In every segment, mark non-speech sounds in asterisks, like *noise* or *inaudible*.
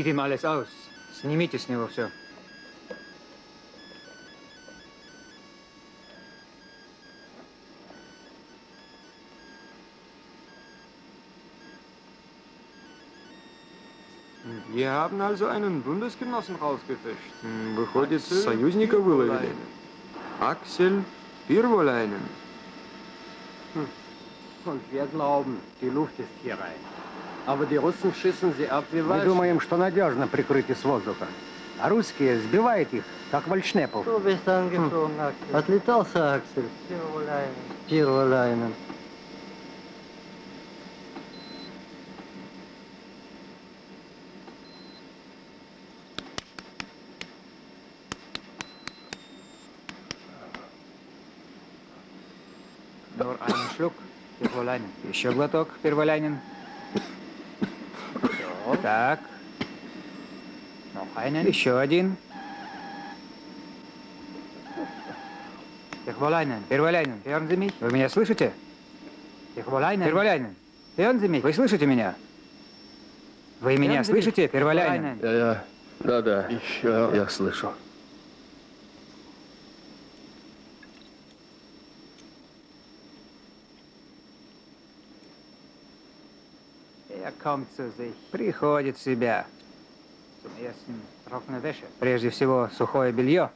Zieht ihm alles aus. Снимите с него все. Wir haben also einen Bundesgenossen rausgefischt. Выходит, союзника выловили. Axel Pirvolainen. Und wir glauben, die Luft ist hier rein. Мы Weichen. думаем, что надежно прикрытие с воздуха. А русские сбивают их, как вальшнепов. Axel. Отлетался, Schluck, Перволяйнин. Еще глоток, Перволяйнин. Так. Einen. Еще один. Sie mich? Вы меня слышите? Sie mich? Вы слышите меня? Вы меня слышите, Перволяйнин? Я, я, да, да, Еще. я слышу. Приходит в себя. Прежде всего, сухое белье.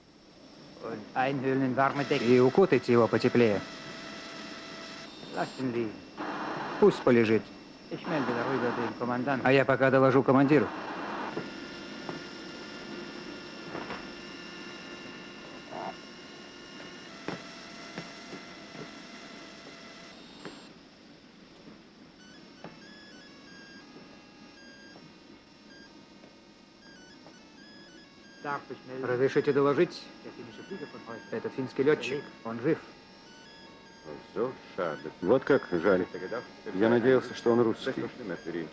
И укутайте его потеплее. Пусть полежит. А я пока доложу командиру. Разрешите доложить? Это финский летчик. Он жив. Вот как жаль. Я надеялся, что он русский.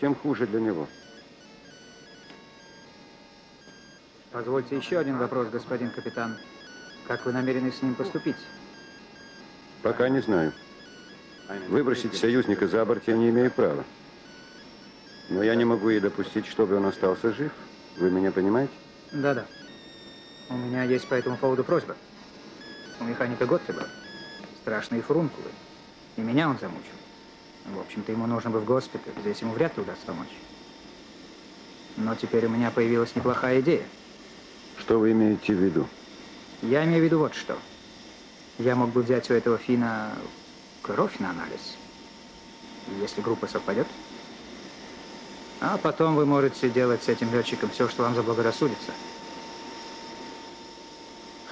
Тем хуже для него. Позвольте еще один вопрос, господин капитан. Как вы намерены с ним поступить? Пока не знаю. Выбросить союзника за борт я не имею права. Но я не могу и допустить, чтобы он остался жив. Вы меня понимаете? Да-да. У меня есть по этому поводу просьба. У механика Готтеба страшные фурункулы. И меня он замучил. В общем-то, ему нужно бы в госпиталь. Здесь ему вряд ли удастся помочь. Но теперь у меня появилась неплохая идея. Что вы имеете в виду? Я имею в виду вот что. Я мог бы взять у этого фина кровь на анализ. Если группа совпадет. А потом вы можете делать с этим летчиком все, что вам заблагорассудится.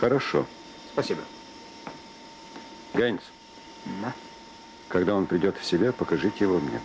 Хорошо. Спасибо. Гайнс, Да. когда он придет в себя, покажите его мне.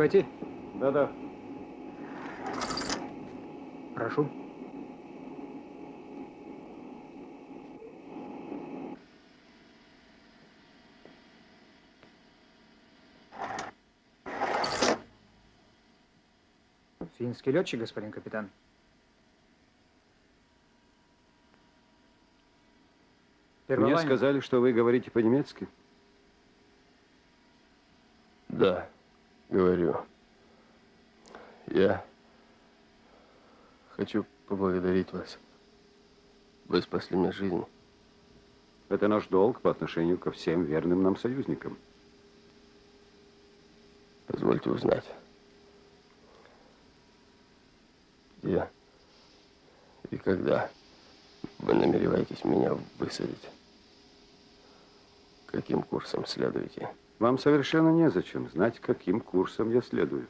Войти? Да-да. Прошу. Финский летчик, господин капитан. Мне Перволайн. сказали, что вы говорите по-немецки. Да, говорю. Я хочу поблагодарить вас. Вы спасли мне жизнь. Это наш долг по отношению ко всем верным нам союзникам. Позвольте узнать. Где и когда вы намереваетесь меня высадить? Каким курсом следуете? Вам совершенно незачем знать, каким курсом я следую.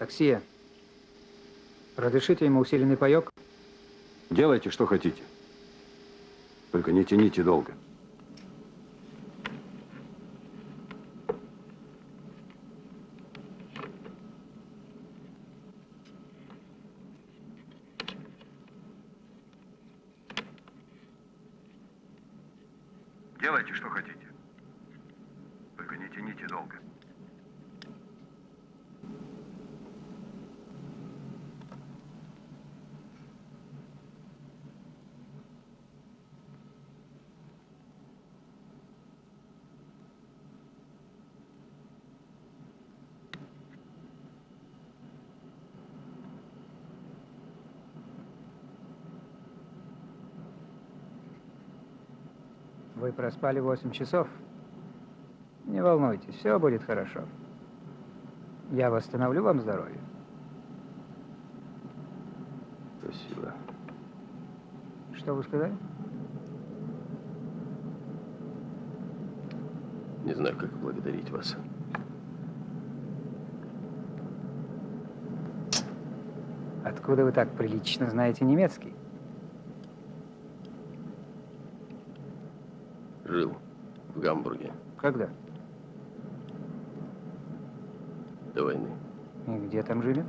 Гипоксия. Разрешите ему усиленный паек? Делайте, что хотите. Только не тяните долго. Делайте, что хотите. Только не тяните долго. Вы проспали 8 часов. Не волнуйтесь, все будет хорошо. Я восстановлю вам здоровье. Спасибо. Что вы сказали? Не знаю, как благодарить вас. Откуда вы так прилично знаете немецкий? Когда? до войны. И где там жили?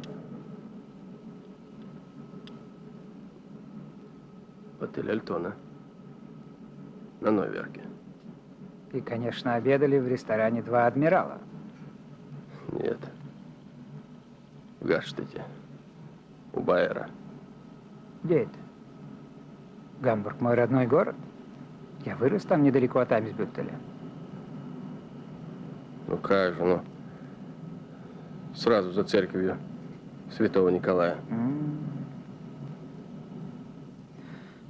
В отеле Альтона. На Новиарке. И, конечно, обедали в ресторане «Два адмирала». Нет. В Гаштете. У Байера. Где это? Гамбург мой родной город. Я вырос там недалеко от Амисбюттеля. Ну как же, ну. Сразу за церковью Святого Николая.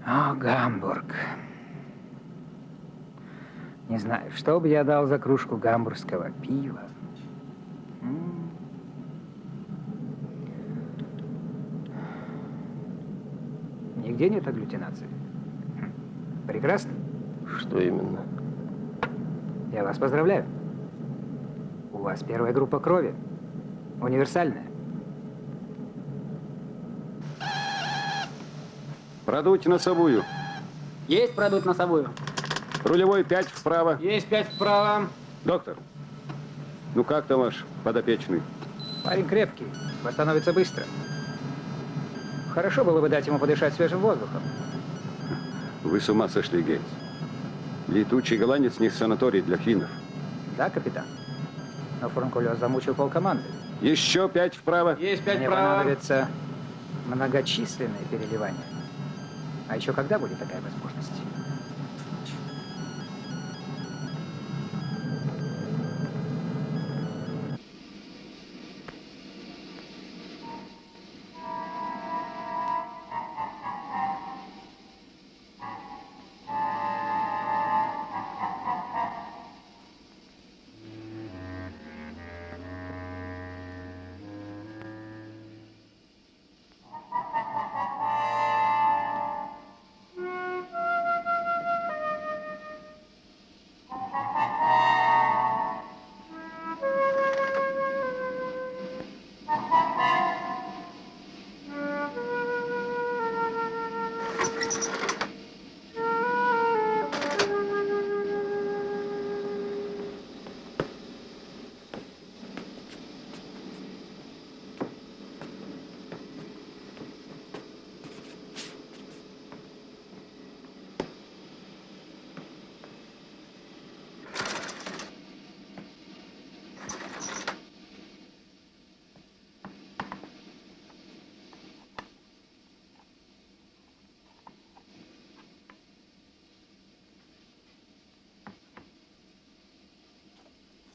О, Гамбург. Не знаю, что бы я дал за кружку гамбургского пива. Нигде нет агглютинации. Хм. Прекрасно. Что именно? Я вас поздравляю. У вас первая группа крови. Универсальная. Продуть носовую. Есть продуть носовую? Рулевой 5 вправо. Есть пять вправо. Доктор, ну как там ваш подопечный? Парень крепкий, восстановится быстро. Хорошо было бы дать ему подышать свежим воздухом. Вы с ума сошли, Гейтс. Летучий голландец не санаторий для финнов. Да, капитан? Но фурункулез замучил полкоманды. Еще пять вправо. Есть пять Мне вправо. понадобятся многочисленные переливания. А еще когда будет такая возможность?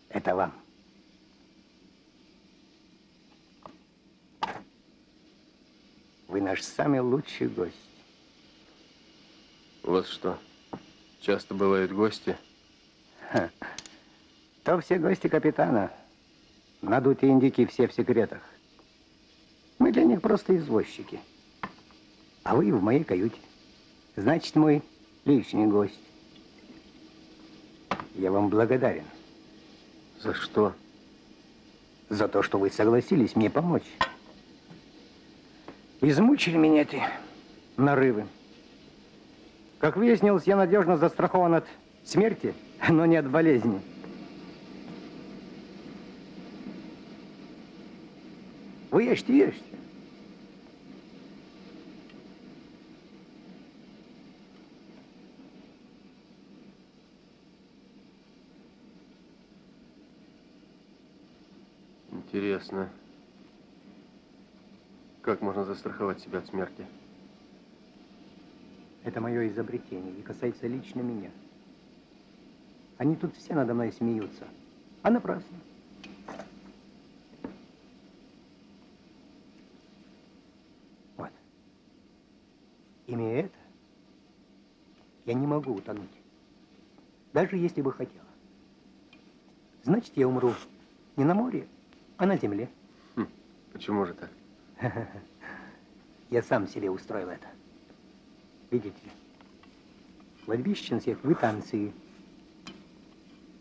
Это вам. Вы наш самый лучший гость. У вас что, часто бывают гости? То все гости капитана. Надутые индики все в секретах. Мы для них просто извозчики. А вы в моей каюте. Значит, мой лишний гость. Я вам благодарен За что? за то, что вы согласились мне помочь. Измучили меня эти нарывы. Как выяснилось, я надежно застрахован от смерти, но не от болезни. Вы ешьте, ешьте. Интересно. Как можно застраховать себя от смерти? Это мое изобретение и касается лично меня. Они тут все надо мной смеются. А напрасно. Вот. Имея это, я не могу утонуть. Даже если бы хотела. Значит, я умру не на море, а на земле. Хм, почему же так? *laughs* Я сам себе устроил это. Видите ли, кладбище всех в танцы.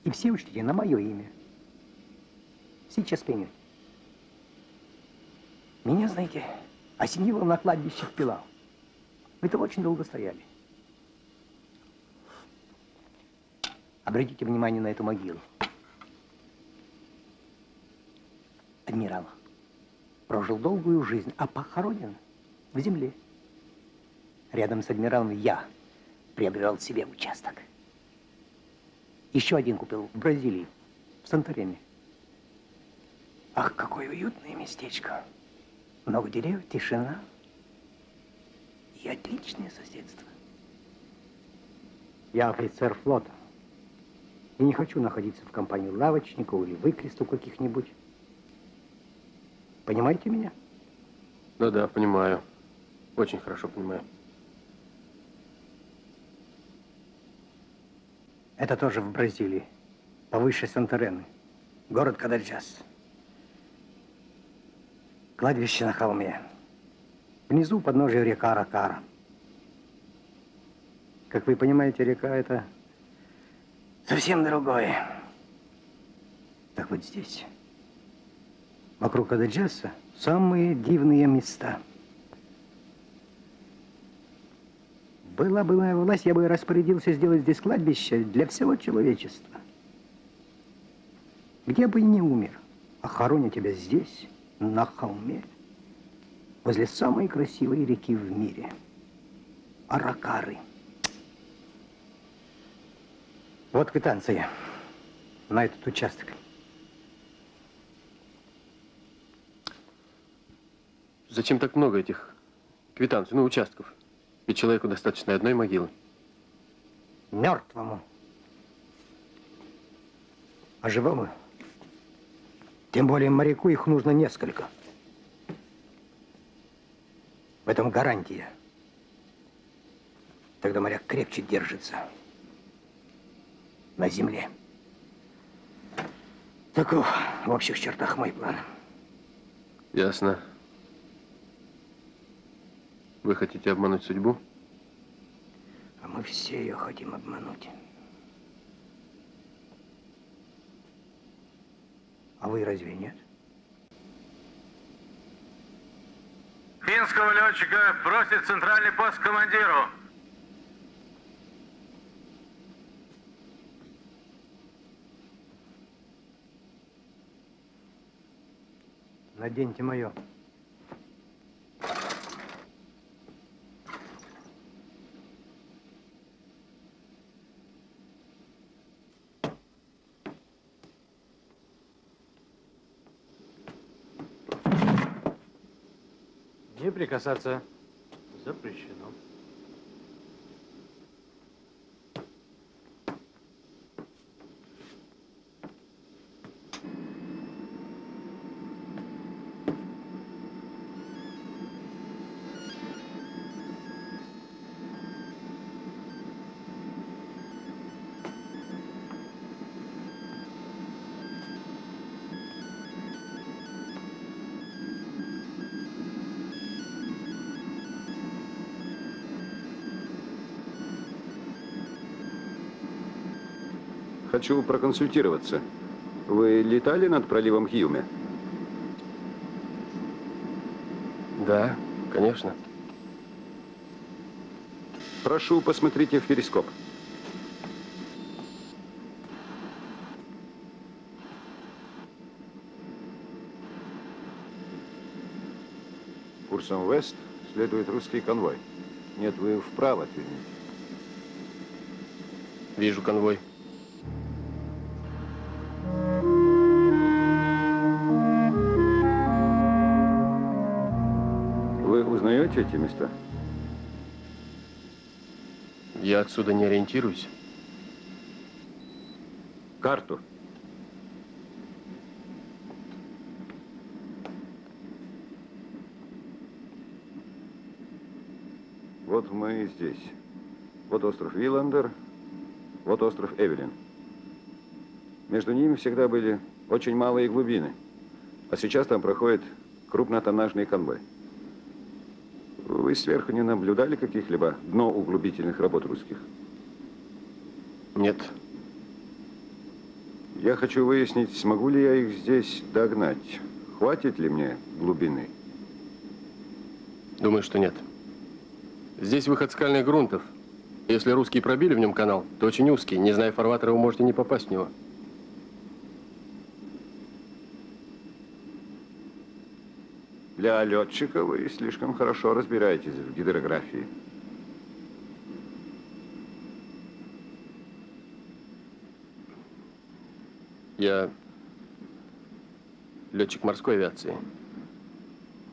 И все учтите на мое имя. Сейчас поймете. Меня, знаете, осенило на кладбище в Пилау. Мы там очень долго стояли. Обратите внимание на эту могилу. Адмирал прожил долгую жизнь, а похоронен в земле. Рядом с адмиралом я приобрел себе участок. Еще один купил в Бразилии, в Санторини. Ах, какое уютное местечко. Много деревьев, тишина и отличное соседство. Я офицер флота. И не хочу находиться в компании лавочников или выкрестов каких-нибудь. Понимаете меня? Да, да, понимаю. Очень хорошо понимаю. Это тоже в Бразилии, повыше Санторены, город Кадарджас. Кладбище на холме. Внизу подножие река Ракара. Как вы понимаете, река это совсем другое. Так вот здесь вокруг Ададжаса самые дивные места. Была бы моя власть, я бы распорядился сделать здесь кладбище для всего человечества. Где бы и не умер, а тебя здесь, на холме, возле самой красивой реки в мире – Аракары. Вот квитанция на этот участок. Зачем так много этих квитанций, ну, участков? Ведь человеку достаточно одной могилы. Мертвому. А живому? Тем более моряку их нужно несколько. В этом гарантия. Тогда моряк крепче держится на земле. Таков в общих чертах мой план. Ясно. Вы хотите обмануть судьбу? А мы все ее хотим обмануть. А вы разве нет? Финского летчика просит центральный пост командиру. Наденьте мое. Прикасаться. Запрещено. Хочу проконсультироваться. Вы летали над проливом Хьюме? Да, Конечно. Прошу, посмотрите в перископ. Курсом вест следует русский конвой. Нет, вы вправо отверните. Вижу конвой. Эти места? Я отсюда не ориентируюсь. Карту. Вот мы здесь. Вот остров Виландер, вот остров Эвелин. Между ними всегда были очень малые глубины. А сейчас там проходит крупнотоннажный конвой. Вы сверху не наблюдали каких-либо дноуглубительных работ русских? Нет. Я хочу выяснить, смогу ли я их здесь догнать. Хватит ли мне глубины? Думаю, что нет. Здесь выход скальных грунтов. Если русские пробили в нем канал, то очень узкий. Не зная фарватера, вы можете не попасть в него. Для летчика вы слишком хорошо разбираетесь в гидрографии. Я летчик морской авиации.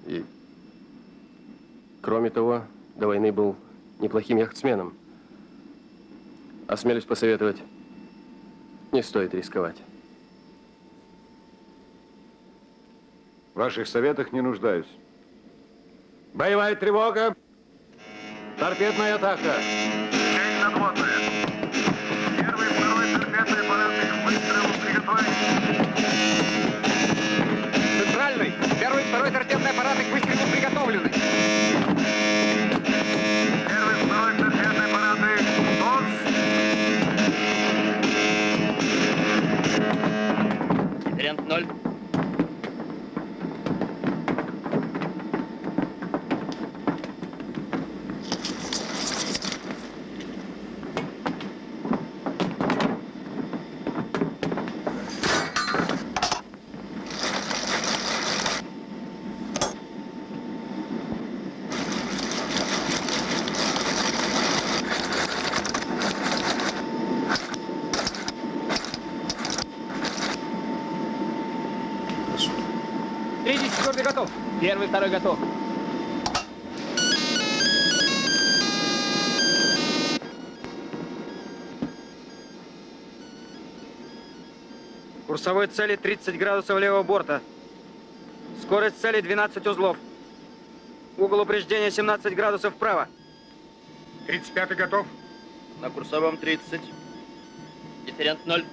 И, кроме того, до войны был неплохим яхтсменом. Осмелюсь посоветовать, не стоит рисковать. В ваших советах не нуждаюсь. Боевая тревога! Торпедная атака! Цель надводная. Первый, второй торпедные аппараты к выстрелу приготовить. Центральный! Первый второй торпедные аппараты к выстрелу Курсовой цели 30 градусов левого борта. Скорость цели 12 узлов. Угол упреждения 17 градусов вправо. 35 готов. На курсовом 30. Дифферент 0.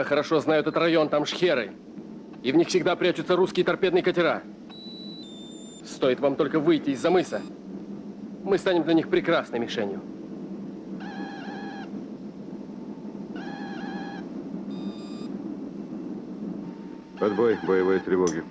Я хорошо знаю этот район, там шхеры. И в них всегда прячутся русские торпедные катера. Стоит вам только выйти из-за мыса. Мы станем для них прекрасной мишенью. Отбой боевой тревоги.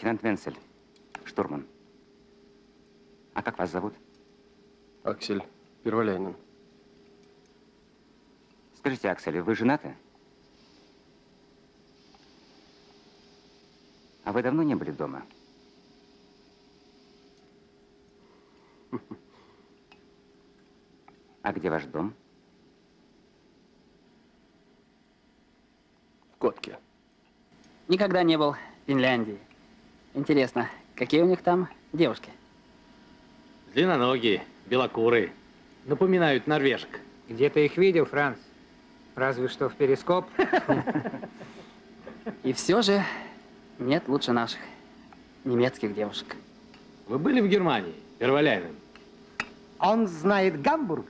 Лейтенант Венцель, штурман. А как вас зовут? Аксель Перволянин. Скажите, Аксель, вы женаты? А вы давно не были дома? *laughs* А где ваш дом? В Котке. Никогда не был в Финляндии. Интересно, какие у них там девушки? Длинноногие, белокурые. Напоминают норвежек. Где ты их видел, Франц? Разве что в перископ. *laughs* И все же нет лучше наших немецких девушек. Вы были в Германии, Перволяйнен? Он знает Гамбург,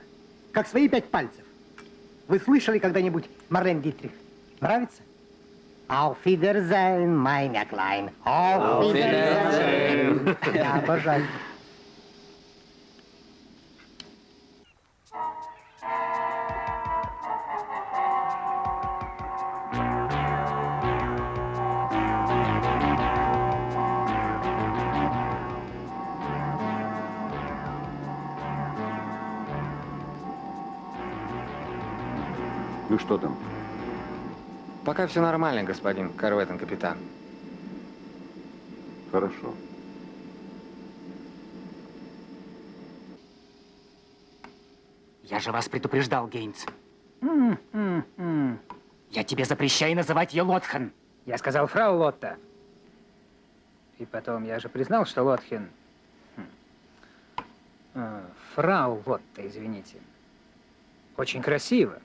как свои пять пальцев. Вы слышали когда-нибудь Марлен Дитрих? Нравится? Auf Wiedersehen, meine Klein. Auf Wiedersehen. Я обожаю. Ну что там? Пока все нормально, господин корветен капитан. Хорошо. Я же вас предупреждал, Гейнс. Я тебе запрещаю называть ее Лотхан. Я сказал фрау Лотта. И потом, я же признал, что Лотхен... Хм. А, Фрау Лотта, извините. Очень красиво.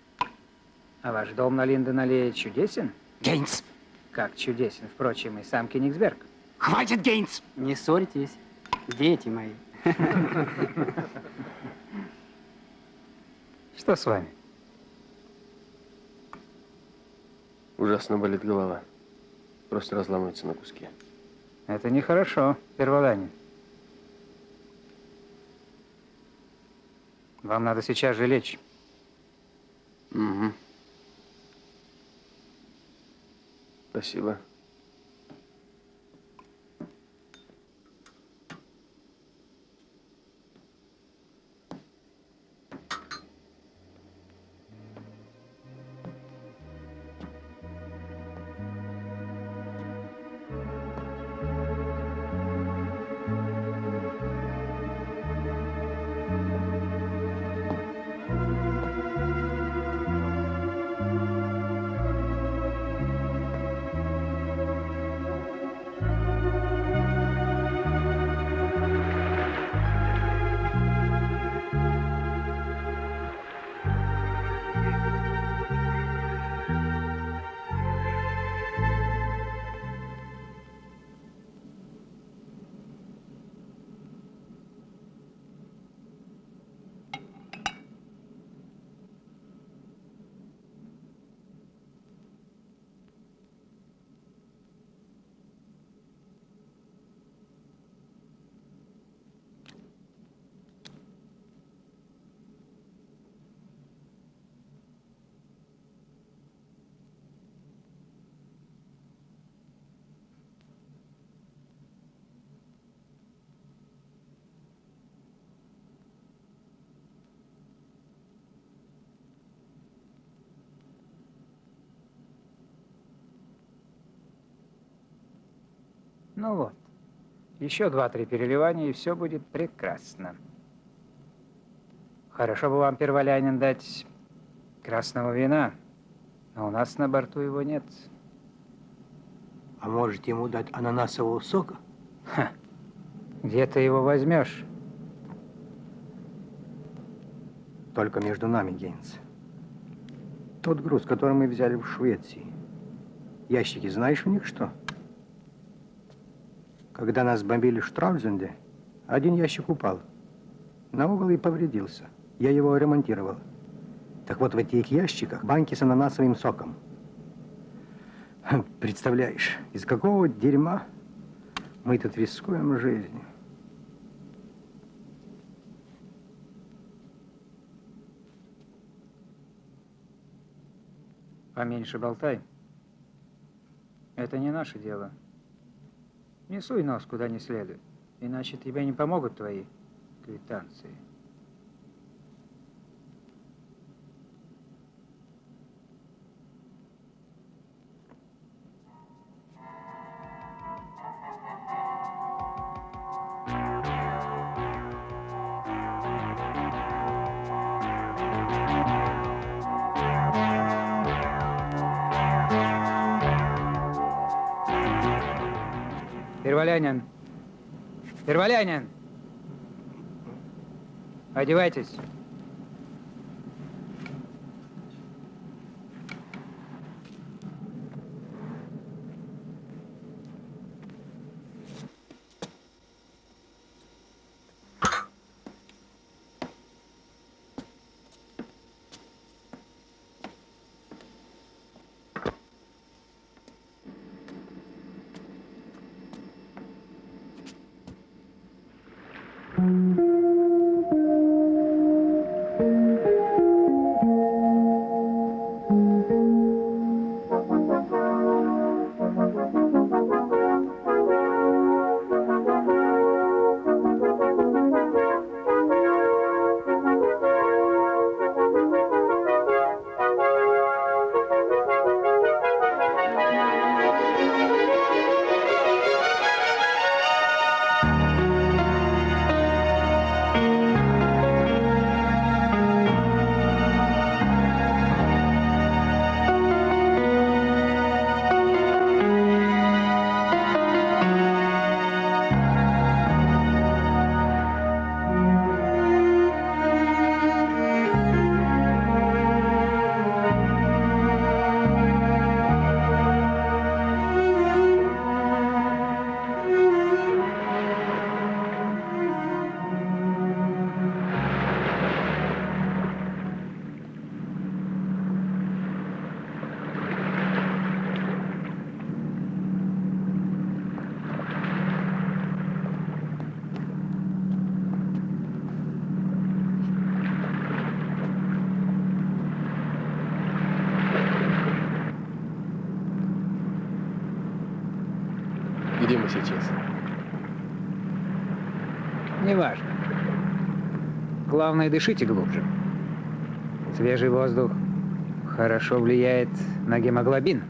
А ваш дом на Линден-аллее чудесен? Гейнс! Как чудесен, впрочем, и сам Кенигсберг. Хватит, Гейнс! Не ссорьтесь, дети мои. *laughs* Что с вами? Ужасно болит голова. Просто разламывается на куски. Это нехорошо, Перволанин. Вам надо сейчас же лечь. Угу. Спасибо. Ну вот. Еще два-три переливания, и все будет прекрасно. Хорошо бы вам, Перволянин, дать красного вина, но у нас на борту его нет. А может ему дать ананасового сока? Ха. Где ты его возьмешь? Только между нами, Гейнс. Тот груз, который мы взяли в Швеции. Ящики, знаешь в них что? Когда нас бомбили в Штраузенде, один ящик упал на угол и повредился. Я его ремонтировал. Так вот, в этих ящиках банки с ананасовым соком. Хм, представляешь, из какого дерьма мы тут рискуем жизнью. Поменьше болтай. Это не наше дело. Не суй нос куда не следует, иначе тебе не помогут твои квитанции. Перволянин. Перволянин. Одевайтесь. Главное, дышите глубже. Свежий воздух хорошо влияет на гемоглобин.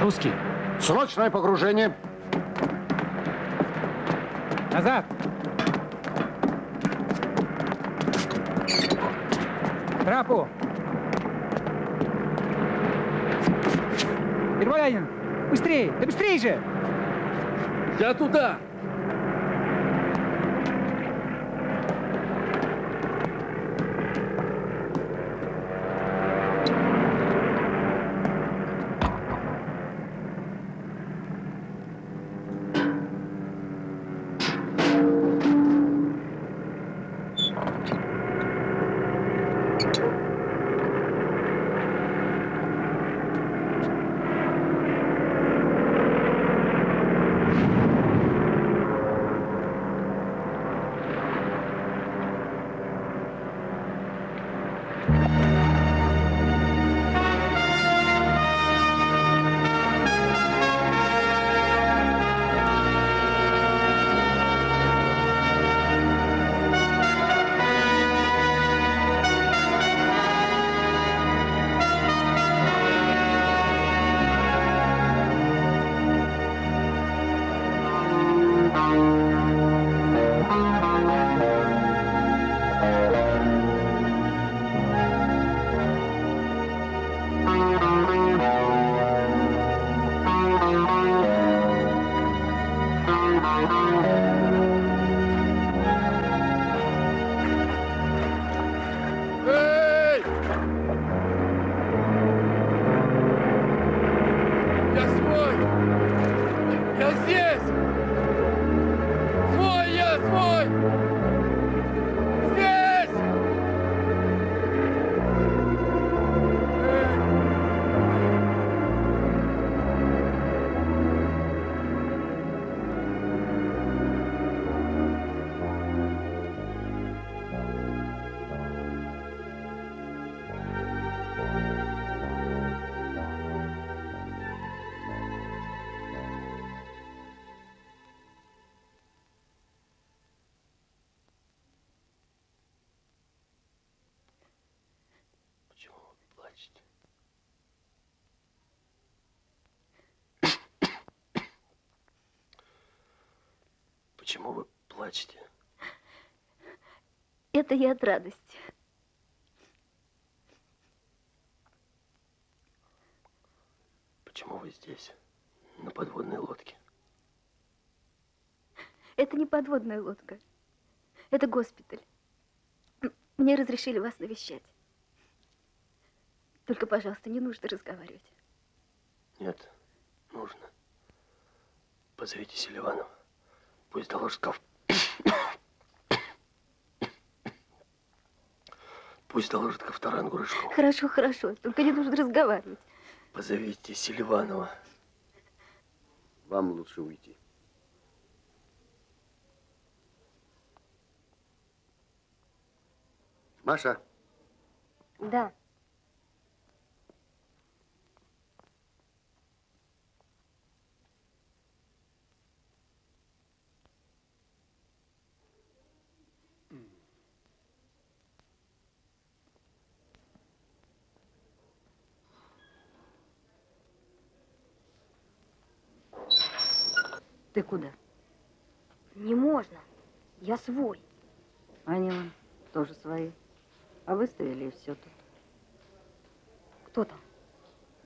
Русский. Срочное погружение. Назад! Трапу! Перволянин! Быстрее! Да быстрее же! Я туда! Почему вы плачете? Это я от радости. Почему вы здесь, на подводной лодке? Это не подводная лодка. Это госпиталь. Мне разрешили вас навещать. Только, пожалуйста, не нужно разговаривать. Нет, нужно. Позовите Селиванова. Пусть доложит ко... Пусть доложит Ковторангу Рыжкову. Хорошо, хорошо. Только не нужно разговаривать. Позовите Селиванова. Вам лучше уйти. Маша, Да. Ты куда? Не можно. Я свой. Они вон тоже свои. А выставили и все тут. Кто там?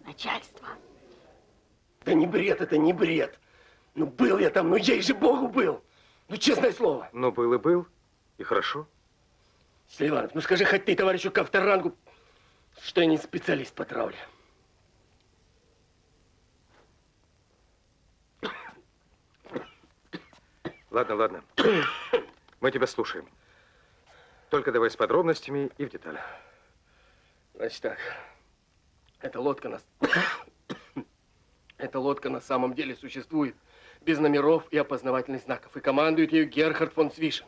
Начальство. Да не бред, это не бред. Ну, был я там, ну, ей же Богу был. Ну, честное слово. Ну, был и был. И хорошо. Селиванов, ну скажи хоть ты товарищу Ковторангу, что я не специалист по травле. Ладно, ладно. *coughs* Мы тебя слушаем. Только давай с подробностями и в деталях. Значит так, эта лодка нас... *coughs* Эта лодка на самом деле существует без номеров и опознавательных знаков. И командует ею Герхард фон Свишен.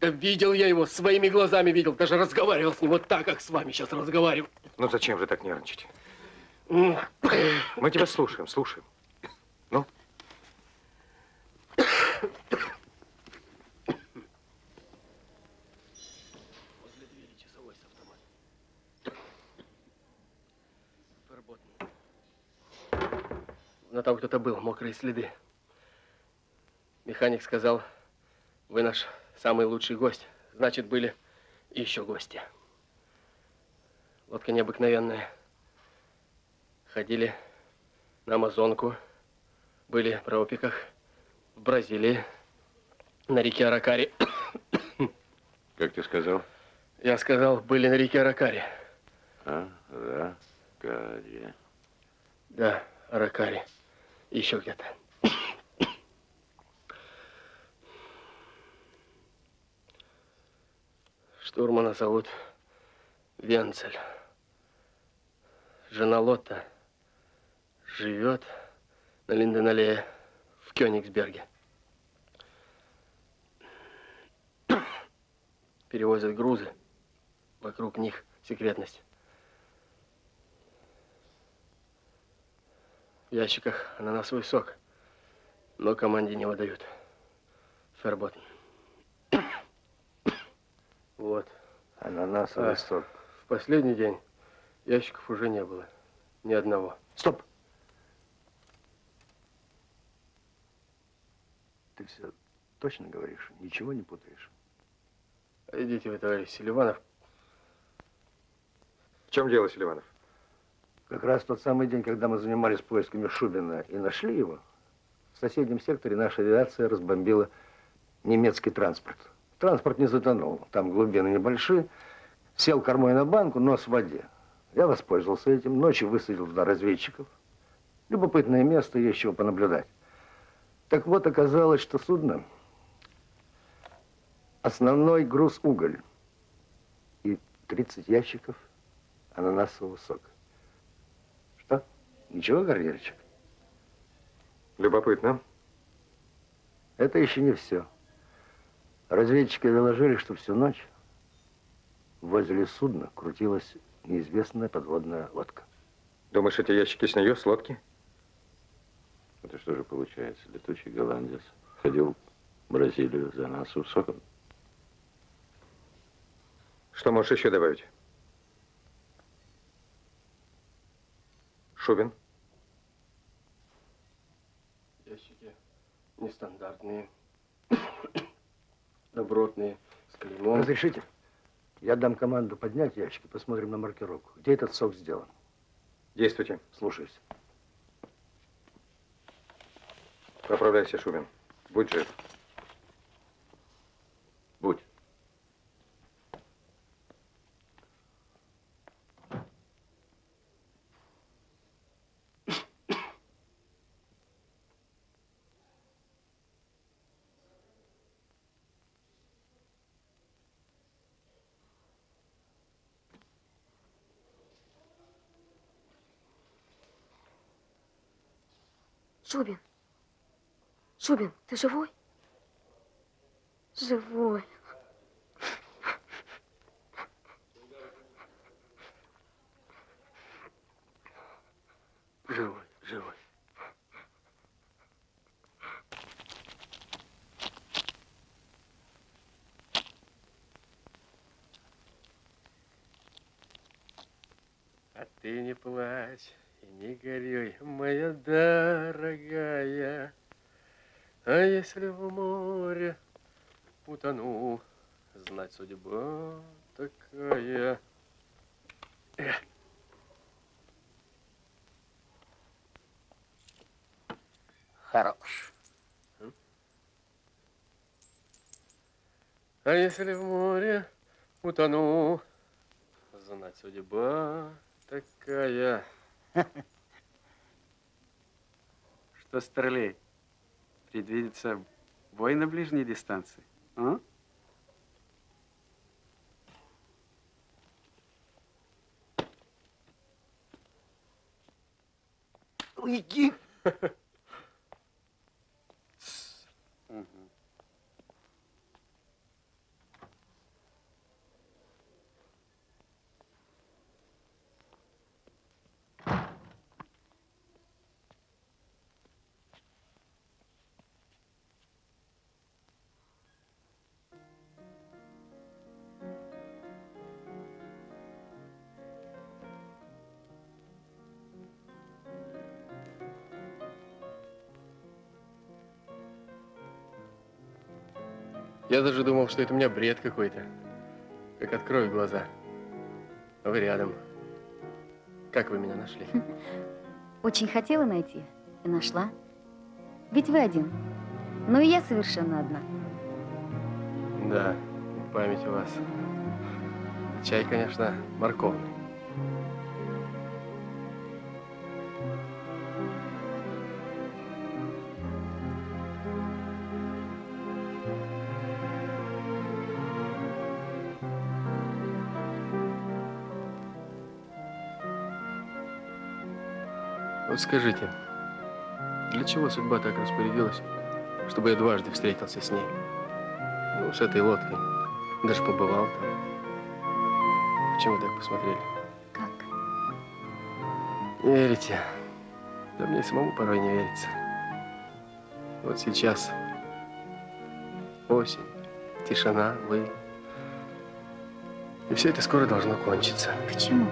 Да видел я его, своими глазами видел. Даже разговаривал с ним вот так, как с вами сейчас разговариваю. Ну, зачем же так нервничать? Мы тебя слушаем, слушаем. Ну? Возле двери часовой с автоматом. Ферботн. Но там кто-то был, мокрые следы. Механик сказал, вы наш самый лучший гость. Значит, были еще гости. Лодка необыкновенная. Ходили на Амазонку, были в Тропиках, в Бразилии, на реке Аракари. *coughs* как ты сказал? Я сказал, были на реке Аракари. А, да, Кария. Да, Аракари. Еще где-то. *coughs* Штурмана зовут Венцель. Жена Лотта живет на Линденаллее в Кёнигсберге. *coughs* Перевозят грузы. Вокруг них секретность. В ящиках ананасовый сок, но команде не выдают. Ферботн. *coughs* Вот. Ананасовый А, сок. В последний день ящиков уже не было. Ни одного. Стоп! Ты все точно говоришь? Ничего не путаешь? Идите вы, товарищ Селиванов. В чем дело, Селиванов? Как раз в тот самый день, когда мы занимались поисками Шубина и нашли его, в соседнем секторе наша авиация разбомбила немецкий транспорт. Транспорт не затонул, там глубины небольшие. Сел кормой на банку, нос в воде. Я воспользовался этим, ночью высадил туда разведчиков. Любопытное место, есть чего понаблюдать. Так вот, оказалось, что судно основной груз уголь и 30 ящиков ананасового сока. Что? Ничего, Гордеевич? Любопытно. Это еще не все. Разведчики доложили, что всю ночь возле судна крутилась неизвестная подводная лодка. Думаешь, эти ящики с нее, с лодки? Это что же получается? Летучий голландец ходил в Бразилию за нас Усоком. Что можешь еще добавить? Шубин? Ящики нестандартные, *coughs* добротные, с клеймом. Разрешите? Я дам команду поднять ящики, посмотрим на маркировку. Где этот сок сделан? Действуйте. Слушаюсь. Поправляйся, Шубин. Будь жив. Будь. Шубин. Шубин, ты живой? Живой. Живой, живой. А ты не плачь и не горюй, моя дорогая. А если в море утону, знать судьба такая. Эх. Хорош. А если в море утону, знать судьба такая. *laughs* Что, Старлей, предвидится бой на ближней дистанции? А? Уйди! *laughs* Я даже думал, что это у меня бред какой-то. Как открою глаза. А вы рядом. Как вы меня нашли? *laughs* Очень хотела найти и нашла. Ведь вы один. Но и я совершенно одна. Да, память у вас. Чай, конечно, морковный. Вот скажите, для чего судьба так распорядилась, чтобы я дважды встретился с ней? Ну, с этой лодкой. Даже побывал там. Почему вы так посмотрели? Как? Не верите? Да мне самому порой не верится. Вот сейчас осень, тишина, вы. И все это скоро должно кончиться. Почему?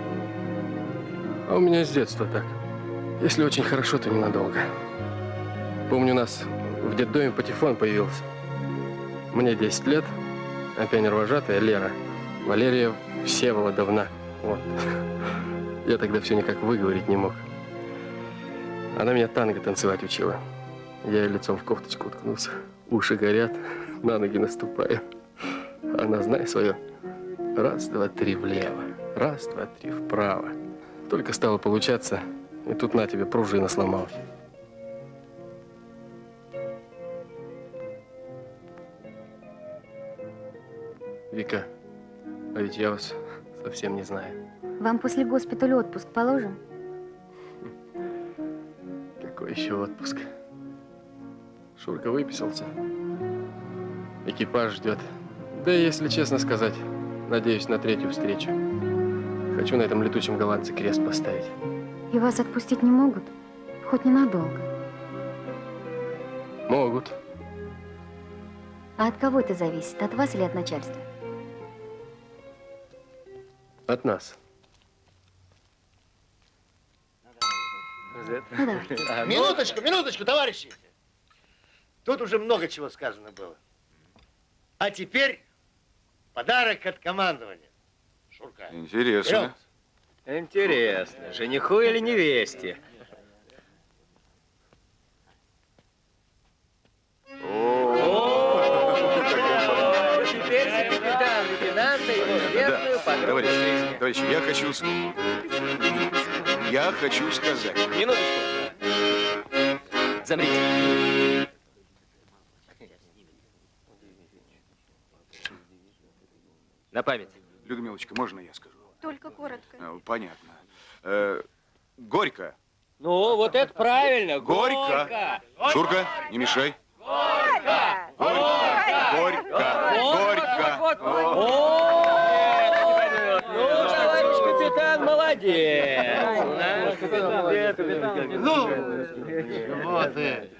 А у меня с детства так. Если очень хорошо, то ненадолго. Помню, у нас в детдоме патефон появился. Мне 10 лет, а пионер-вожатая Лера. Валерия Всеволодовна. Вот. *laughs* Я тогда все никак выговорить не мог. Она меня танго танцевать учила. Я лицом в кофточку уткнулся. Уши горят, на ноги наступаю. Она, знай свое, раз, два, три влево, раз, два, три вправо. Только стало получаться, и тут на тебе пружина сломалась. Вика, а ведь я вас совсем не знаю. Вам после госпиталя отпуск положен? Какой еще отпуск? Шурка выписался. Экипаж ждет. Да и, если честно сказать, надеюсь на третью встречу. Хочу на этом летучем голландце крест поставить. И вас отпустить не могут? Хоть ненадолго. Могут. А от кого это зависит? От вас или от начальства? От нас. Ну. А, Минуточку, минуточку, товарищи. Тут уже много чего сказано было. А теперь подарок от командования. Шурка. Интересно. Интересно, жениху или невесте? Теперь за капитан лейтенанта его светлую подругу жизни. Товарищи, я хочу... с- Я хочу сказать. Минуточку. Замрите. На память. Людмилочка, можно я скажу? Только коротко. А, Понятно. Э, Горько. Ну, вот это правильно. Горько. Шурка, не мешай. Горько! Горько. Горько. Ну, товарищ капитан, молодец. Ну, вот и.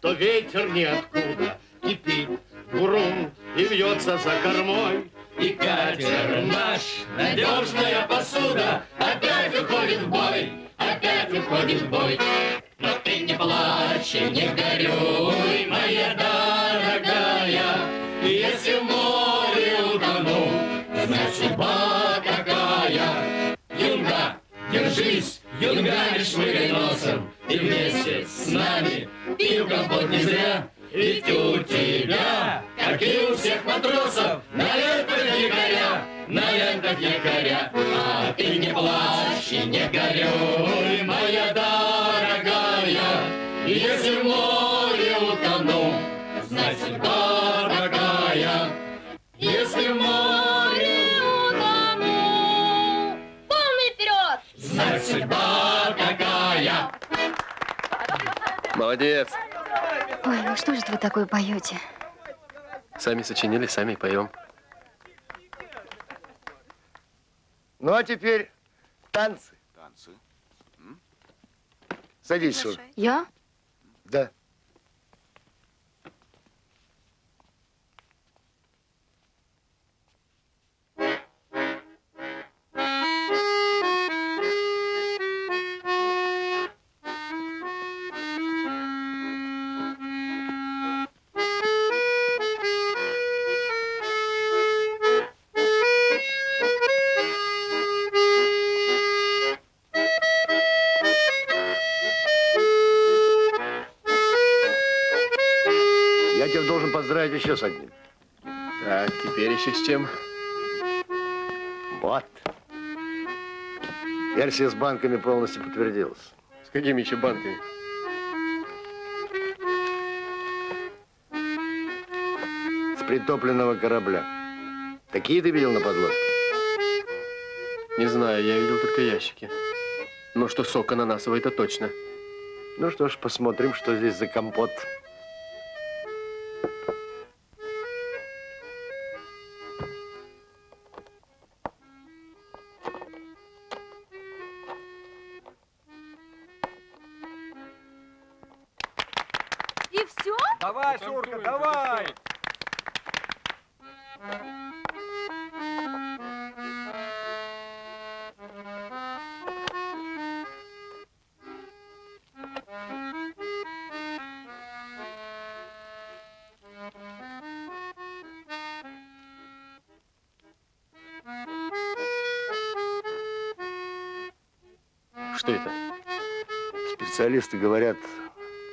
То ветер ниоткуда Кипит бурун и вьется за кормой И катер наш, надежная посуда. Опять уходит в бой, опять уходит в бой. Но ты не плачь и не горюй, моя дорогая. Если в море утону, знать судьба какая. Юнга, держись, юнга, не шмыгай носом И вместе с нами. Пил компот не зря Ведь у тебя, как и у всех матросов На лентах якоря, на лентах якоря А ты не плачь и не горюй, моя дорогая Если в море утону, судьба какая Если в море Молодец. Ой, ну что же вы такое поете? Сами сочинили, сами поем. Ну, а теперь танцы. Танцы. Садись, Шур. Я? Да. Еще с одним. Так, теперь еще с чем? Вот. Версия с банками полностью подтвердилась. С какими еще банками? С притопленного корабля. Такие ты видел на подлодке? Не знаю, я видел только ящики. Но что сок ананасовый, это точно. Ну что ж, посмотрим, что здесь за компот. Что это? Специалисты говорят,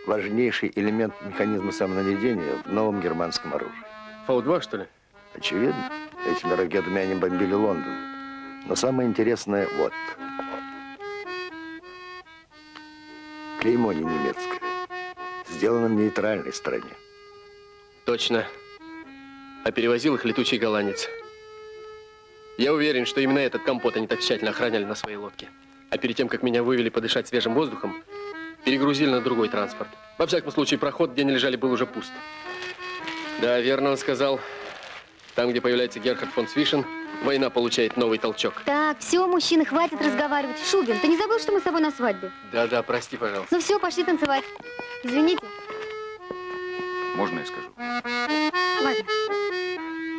важнейший элемент механизма самонаведения в новом германском оружии. Фау-2, что ли? Очевидно. Этими ракетами они бомбили Лондон. Но самое интересное вот. Клеймо не немецкое. Сделано в нейтральной стране. Точно. А перевозил их летучий голландец. Я уверен, что именно этот компот они так тщательно охраняли на своей лодке. А перед тем, как меня вывели подышать свежим воздухом, перегрузили на другой транспорт. Во всяком случае, проход, где они лежали, был уже пуст. Да, верно он сказал. Там, где появляется Герхард фон Свишен, война получает новый толчок. Так, все, мужчины, хватит разговаривать. Шубин, ты не забыл, что мы с тобой на свадьбе? Да-да, прости, пожалуйста. Ну все, пошли танцевать. Извините. Можно я скажу? Ладно.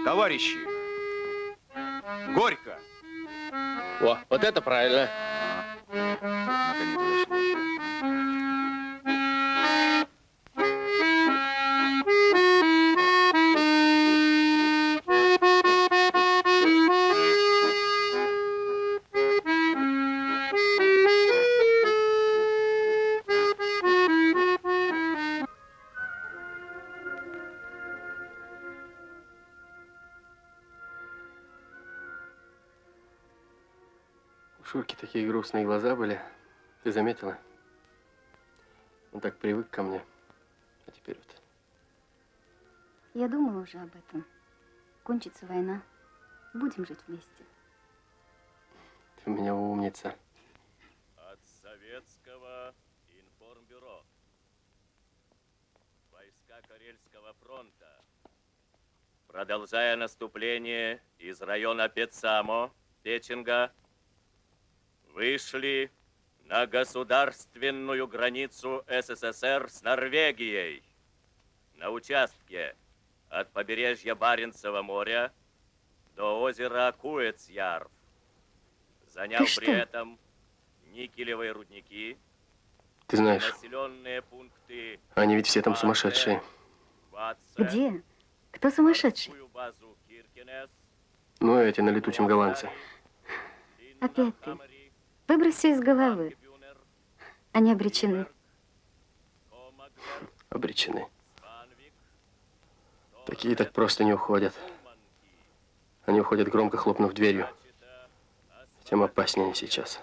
Товарищи, горько. О, вот это правильно. 中にいるしい。Грустные глаза были. Ты заметила? Он так привык ко мне. А теперь вот. Я думала уже об этом. Кончится война. Будем жить вместе. Ты у меня умница. От советского информбюро. Войска Карельского фронта, продолжая наступление из района Пецамо, Печенга, вышли на государственную границу СССР с Норвегией на участке от побережья Баренцева моря до озера Куэцьярв, заняв Ты при что? этом никелевые рудники, Ты знаешь, населенные пункты они ведь все там сумасшедшие. Где? Кто сумасшедший? Ну, эти на летучем голландце. Опять ты. Выбрось все из головы. Они обречены. Обречены. Такие так просто не уходят. Они уходят, громко хлопнув дверью. Тем опаснее они сейчас.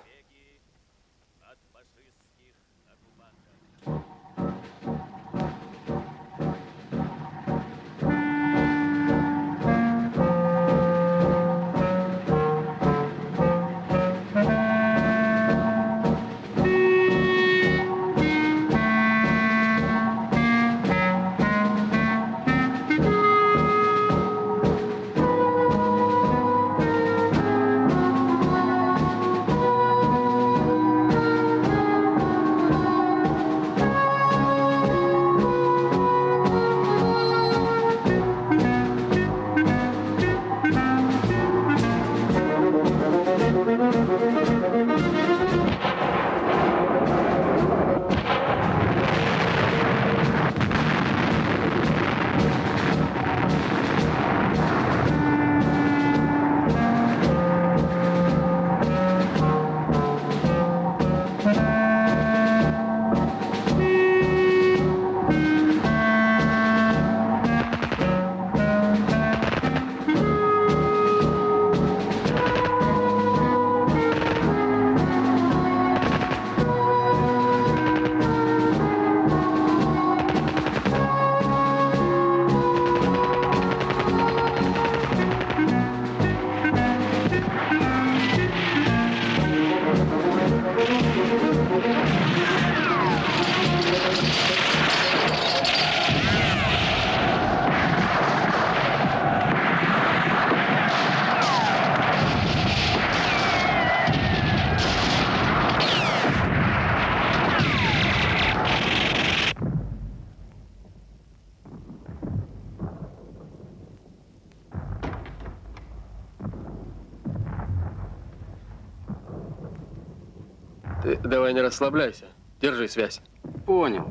Расслабляйся. Держи связь. Понял.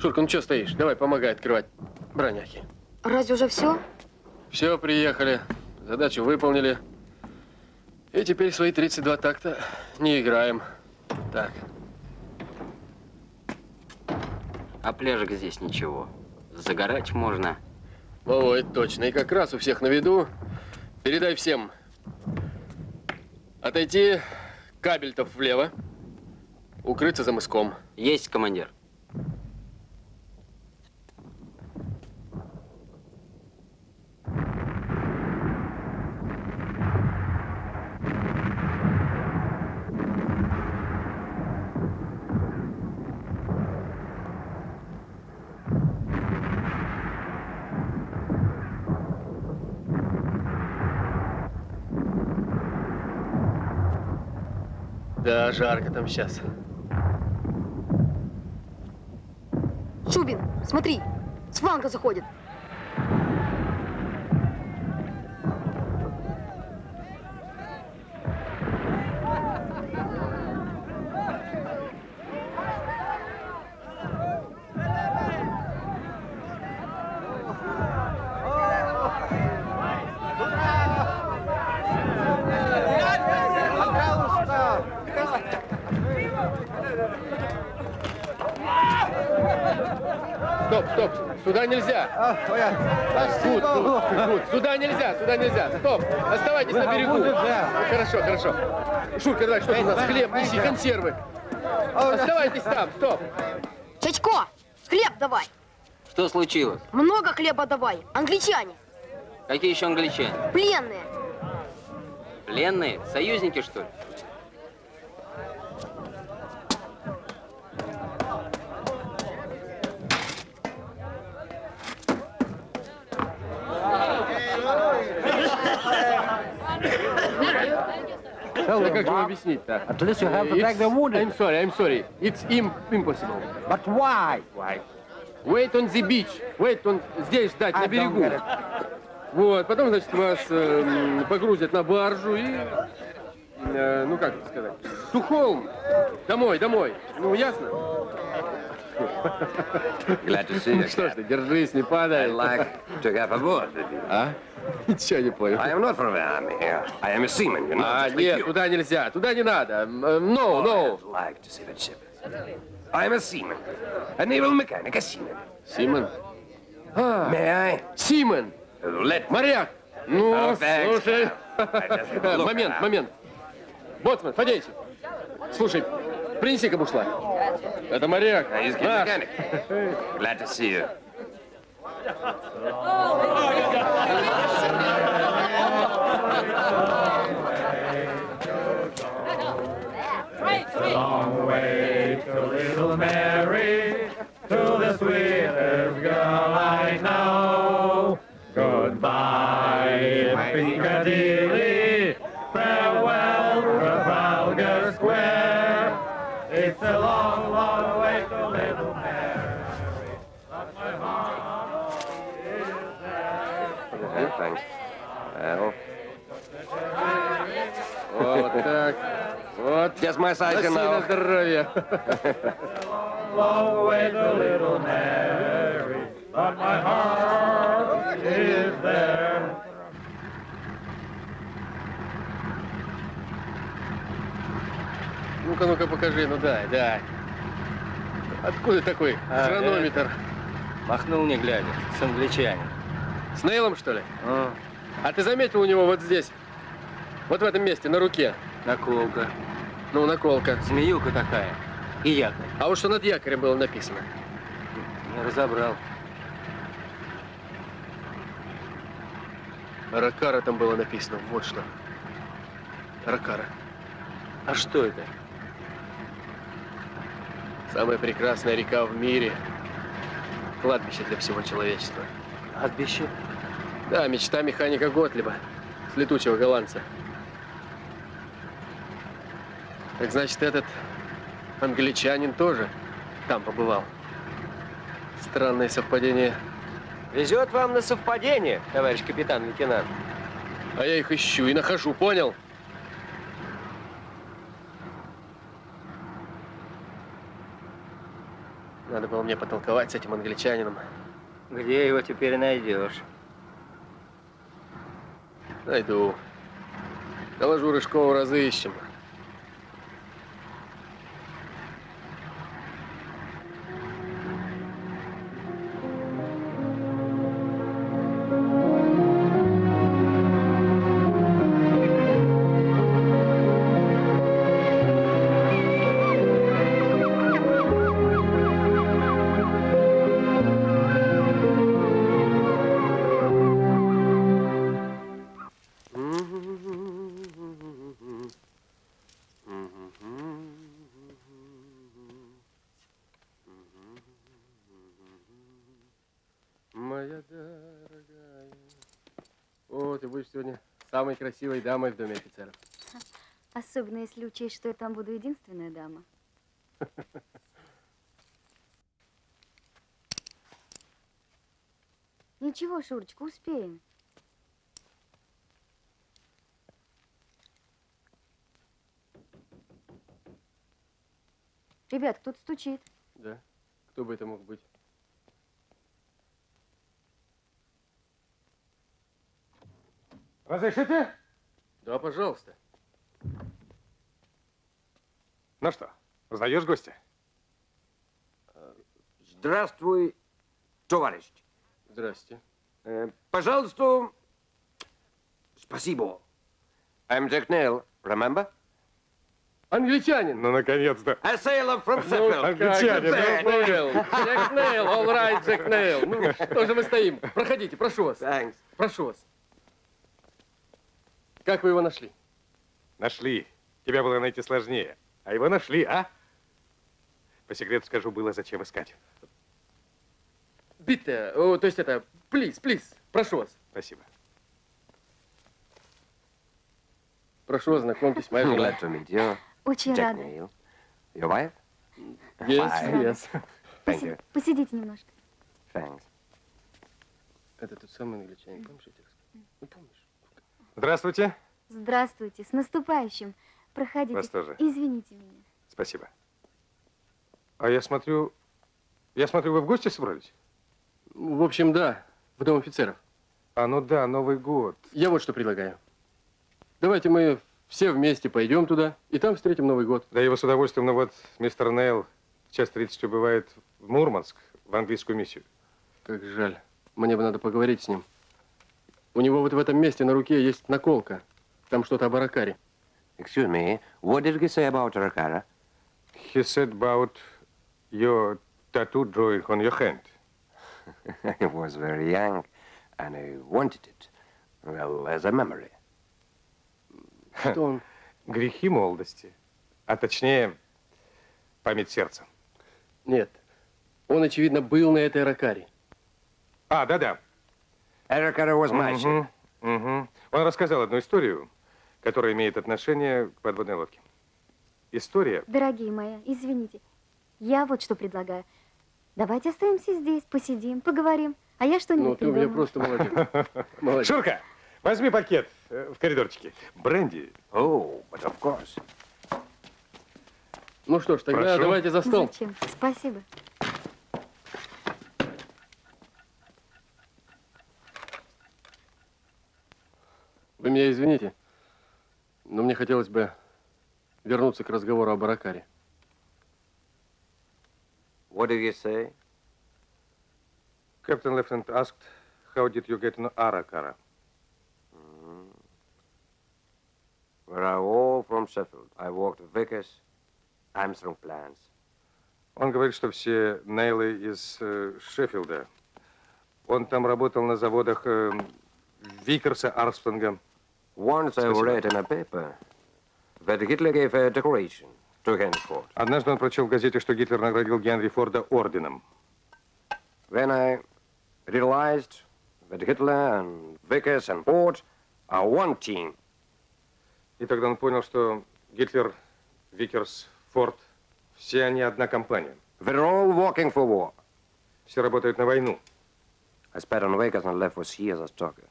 Шурка, ну что стоишь? Давай, помогай открывать броняхи. Разве уже все? Все, приехали. Задачу выполнили. И теперь свои 32 такта не играем. Так. А пляжик здесь ничего. Загорать можно. Во, это точно. И как раз у всех на виду. Передай всем. Отойти кабельтов влево. Укрыться за мыском. Есть, командир. Да, жарко там сейчас. Шубин, смотри, с фланга заходит. Стоп, стоп, сюда нельзя. Тут, тут, тут, сюда нельзя, сюда нельзя. Стоп, оставайтесь на берегу. Хорошо, хорошо. Шурка, давай, что у нас? Хлеб неси, консервы. Оставайтесь там, стоп. Чачко, хлеб давай. Что случилось? Много хлеба давай. Англичане, Какие еще англичане? пленные. Пленные? Союзники, что ли? Да как же объяснить-то? At least you have to take the wounded. I'm sorry, I'm sorry. It's im impossible. But why? Why? Wait on the beach. Wait on... Здесь ждать, I на берегу. Вот, потом, значит, вас э, погрузят на баржу и... э, ну, как это сказать? Тухолм. Домой, домой. Ну, ясно? Glad to see you. Ну что ж ты, держись, не падай. I'd like to get aboard with you. А? Ничего не понял. I am not from the army. I am a seaman, you know. А, нет, туда нельзя, туда не надо. Э, No, no. I'd like to see that ship. I am a seaman. A naval mechanic, a seaman. Симон? А, May I? Симон. Let Моряк. Ну, Oh, слушай. Момент, момент. Боцман, подейте. Слушай, принеси-ка бушла. Это моряк. A Наш. Glad to see you. There. Ну-ка, ну-ка, покажи. Ну дай, дай. Откуда такой А, хронометр? Махнул не глядя, с англичанин. С Нейлом, что ли? А ты заметил у него вот здесь? Вот в этом месте, на руке. Наколка. Ну, наколка. Змеюка такая. И якорь. А вот что над якорем было написано? Не разобрал. Ракара там было написано. Вот что. Ракара. А что это? Самая прекрасная река в мире. Кладбище для всего человечества. Кладбище? Да, мечта механика Готлиба. С летучего голландца. Так значит, этот англичанин тоже там побывал. Странное совпадение. Везет вам на совпадение, товарищ капитан-лейтенант. А я их ищу и нахожу, понял? Надо было мне потолковать с этим англичанином. Где его теперь найдешь? Найду. Доложу Рыжкову, разыщем. Моя красивой дамой в доме офицеров. Особенно если учесть, что я там буду единственная дама. *laughs* Ничего, Шурочка, успеем. Ребят, кто-то стучит. Да? Кто бы это мог быть? Разрешите? Да, пожалуйста. Ну что, узнаешь гостя? Здравствуй, товарищ. Здрасте. Э, пожалуйста, спасибо. I'm Jack Neil, remember? Англичанин. Ну, наконец-то. A sailor from Ну, Sheffield. англичанин, ну, понял. Джек Нейл, all right, Джек Нейл. Ну, что же мы стоим? Проходите, прошу вас. Thanks. Прошу вас. Как вы его нашли? Нашли. Тебя было найти сложнее. А его нашли, а? По секрету скажу, было зачем искать. Битте, о, то есть это, плиз, плиз, прошу вас. Спасибо. Прошу вас, знакомьтесь, моя жена. Glad to meet you. Очень Jack рада. Neil. Your wife? Yes, Fine. yes. Thank you. Посидите немножко. Thanks. Это тот самый англичанин, помнишь, я тебе рассказывал? Ну, помнишь? Здравствуйте. Здравствуйте, с наступающим. Проходите. Вас тоже. Извините меня. Спасибо. А я смотрю... Я смотрю, вы в гости собрались? В общем, да, в дом офицеров. А, ну да, Новый год. Я вот что предлагаю. Давайте мы все вместе пойдем туда, и там встретим Новый год. Да бы с удовольствием, но вот мистер Нейл час 30 убывает в Мурманск, в английскую миссию. Как жаль. Мне бы надо поговорить с ним. У него вот в этом месте на руке есть наколка. Там что-то о Баракаре. Excuse me, what did he say about Rakara? He said about your tattoo drawing on your hand. *laughs* I was very young, and I wanted it. Well, as a memory. Что он? *laughs* Грехи молодости. А точнее, память сердца. Нет. Он, очевидно, был на этой Ракаре. А, да-да. Rakara was ship. Мгм, мгм. Он рассказал одну историю, которая имеет отношение к подводной лодке. История... Дорогие мои, извините. Я вот что предлагаю. Давайте оставимся здесь, посидим, поговорим. А я что-нибудь Ну, ты у меня просто молодец. *laughs* Молодец. Шурка, возьми пакет э, в коридорчике. Бренди. Oh, but of course. Ну что ж, тогда Прошу. давайте за стол. Зачем? Спасибо. Вы меня извините, но мне хотелось бы вернуться к разговору о Баракаре. What did you say? Captain Lieutenant asked, how did you get in Arakara? Mm. We're all from Sheffield. I worked at Vickers, Armstrong plants. Он говорит, что все Нейлы из э, Шеффилда. Он там работал на заводах э, Викерса, Армстронга. Once I read in a paper that Hitler gave a decoration to Henry Ford. Однажды он прочел в газете, что Гитлер наградил Генри Форда орденом. Then I realized that Hitler and Vickers and Ford are one team. И тогда он понял, что Гитлер, Викерс, Форд, все они одна компания. They're all working for war. Все работают на войну. I spat on Vickers and left for sea as a stalker.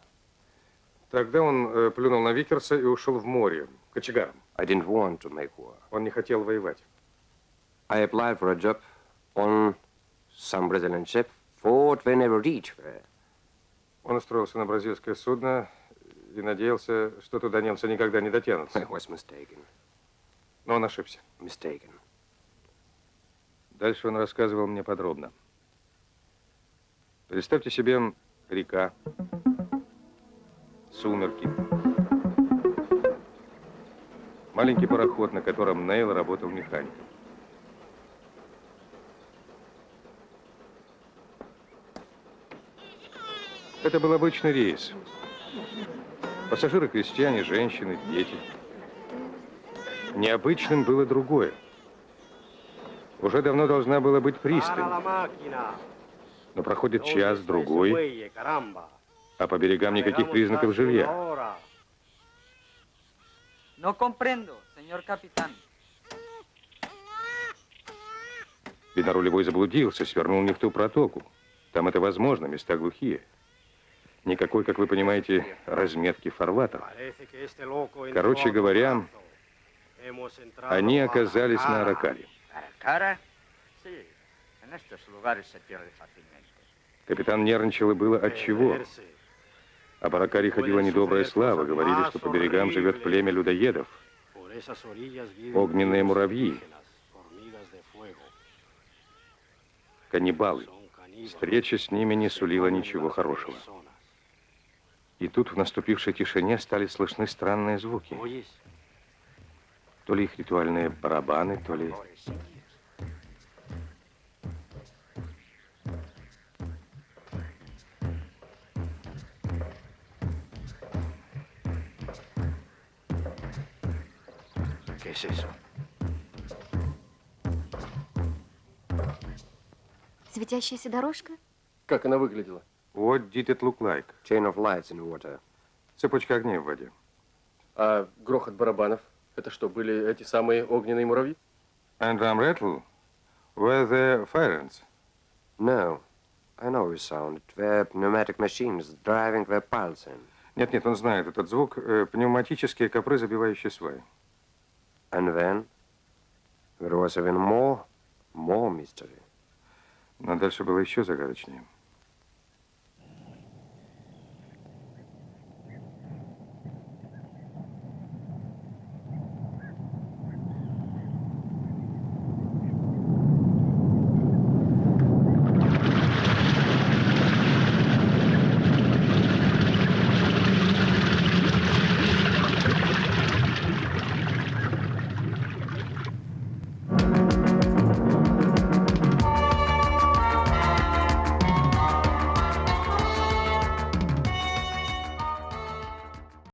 Тогда он э, плюнул на Викерса и ушел в море, кочегаром. I didn't want to make war. Он не хотел воевать. I applied for a job on some Brazilian ship. Thought they never reach there. Он устроился на бразильское судно и надеялся, что туда немцы никогда не дотянутся. *laughs* I was mistaken. Но он ошибся. Mistaken. Дальше он рассказывал мне подробно. Представьте себе река, сумерки, маленький пароход, на котором Нейл работал механиком. Это был обычный рейс. Пассажиры крестьяне, женщины, дети. Необычным было другое. Уже давно должна была быть пристань. Но проходит час, другой, а по берегам никаких признаков жилья. No comprendo, señor capitán. Видно, рулевой заблудился, свернул не в ту протоку. Там это возможно, места глухие. Никакой, как вы понимаете, разметки фарватеров. Короче говоря, они оказались на. Аракаре. Капитан нервничал и было от чего. Об Аракаре ходила недобрая слава. Говорили, что по берегам живет племя людоедов. Огненные муравьи, каннибалы. Встреча с ними не сулила ничего хорошего. И тут в наступившей тишине стали слышны странные звуки. То ли их ритуальные барабаны, то ли... ¿Qué es eso? Светящаяся дорожка? Как она выглядела? What did it look like? Chain of lights in water. Цепочка огней в воде. А грохот барабанов? Это что, были эти самые огненные муравьи? And drum rattle were the fire ants. No, I know this sound. It were pneumatic machines driving the pulse in. Нет, нет, он знает этот звук. Э, Пневматические копры, забивающие сваи. And then there was even more, more mystery. Но дальше было еще загадочнее.